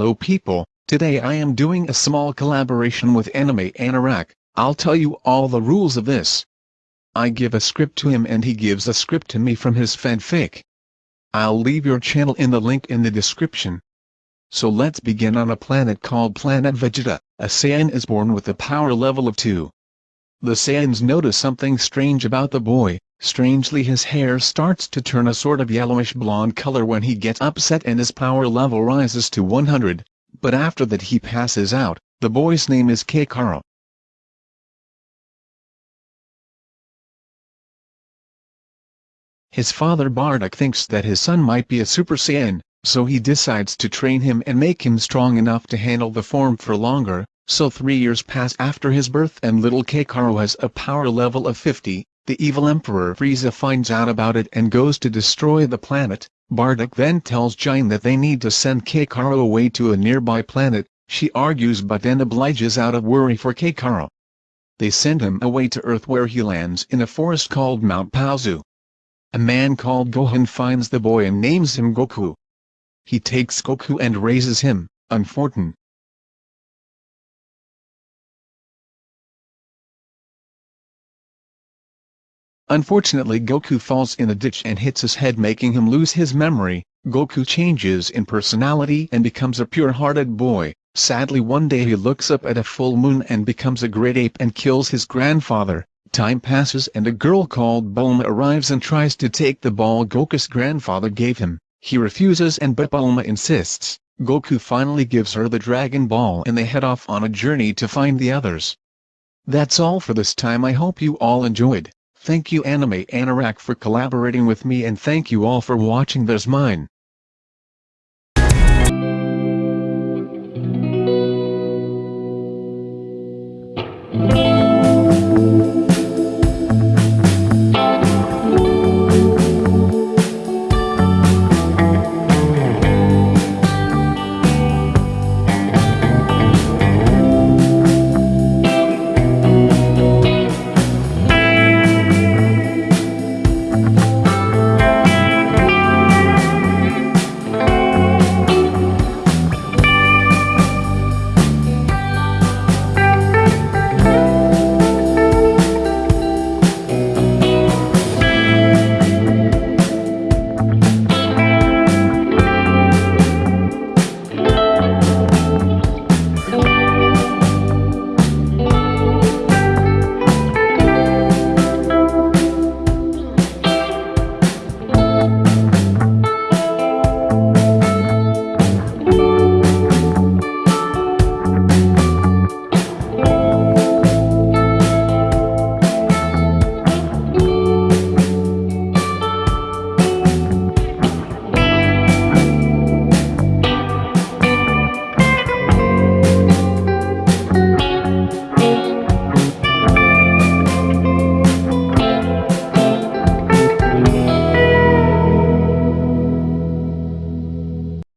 Hello people, today I am doing a small collaboration with Anime Anorak, I'll tell you all the rules of this. I give a script to him and he gives a script to me from his fanfic. I'll leave your channel in the link in the description. So let's begin on a planet called Planet Vegeta, a Saiyan is born with a power level of 2. The Saiyans notice something strange about the boy, strangely his hair starts to turn a sort of yellowish blonde color when he gets upset and his power level rises to 100, but after that he passes out, the boy's name is Kakarot. His father Bardock thinks that his son might be a Super Saiyan, so he decides to train him and make him strong enough to handle the form for longer, so three years pass after his birth and little Kakarot has a power level of 50, the evil Emperor Frieza finds out about it and goes to destroy the planet, Bardock then tells Gine that they need to send Kakarot away to a nearby planet, she argues but then obliges out of worry for Kakarot. They send him away to Earth where he lands in a forest called Mount Paozu. A man called Gohan finds the boy and names him Goku. He takes Goku and raises him, unfortunate. Unfortunately Goku falls in a ditch and hits his head making him lose his memory, Goku changes in personality and becomes a pure-hearted boy, sadly one day he looks up at a full moon and becomes a great ape and kills his grandfather, Time passes and a girl called Bulma arrives and tries to take the ball Goku's grandfather gave him. He refuses and but Bulma insists. Goku finally gives her the Dragon Ball and they head off on a journey to find the others. That's all for this time I hope you all enjoyed. Thank you Anime Anorak for collaborating with me and thank you all for watching this Mine.